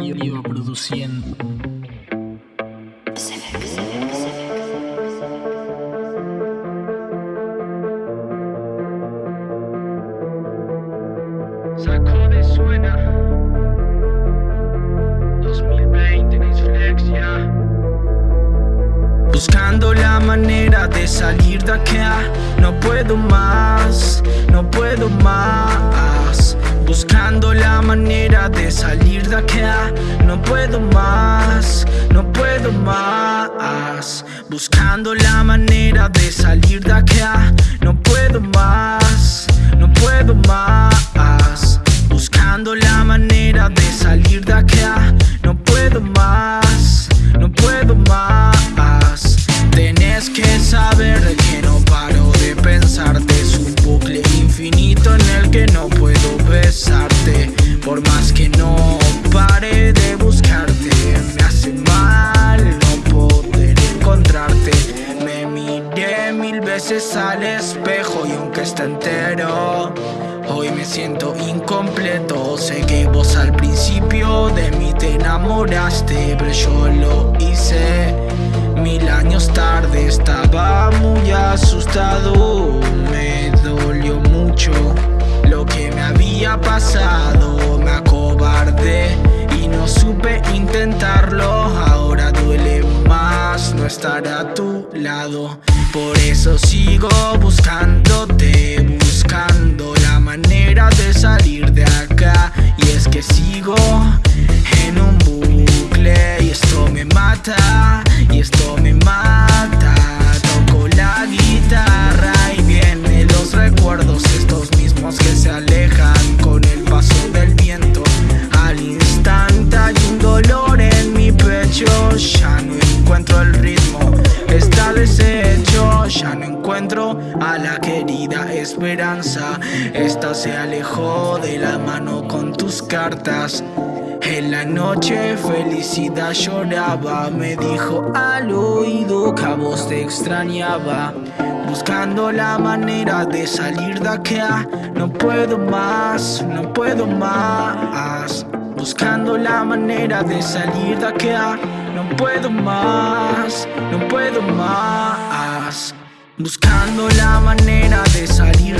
iba produciendo. Sacude suena. 2020 Flex ya Buscando la manera de salir de acá. No puedo más, no puedo más Buscando la manera de salir de acá. No puedo más, no puedo más. Buscando la manera de salir de acá. No puedo más, veces al espejo y aunque está entero Hoy me siento incompleto. Sé que vos al principio de mí te enamoraste Pero yo lo hice Mil años tarde. Estaba muy asustado Me dolió mucho lo que me había pasado. Me acobardé y no supe intentarlo estar a tu lado. Por eso sigo buscándote Buscando la manera de salir de acá. Y es que sigo en un bucle Y esto me mata, el ritmo, está deshecho Ya no encuentro a la querida esperanza. Esta se alejó de la mano con tus cartas. En la noche felicidad lloraba. Me dijo al oído que a vos te extrañaba. Buscando la manera de salir de acá. No puedo más, no puedo más Buscando la manera de salir de acá. No puedo más, no puedo más. Buscando la manera de salir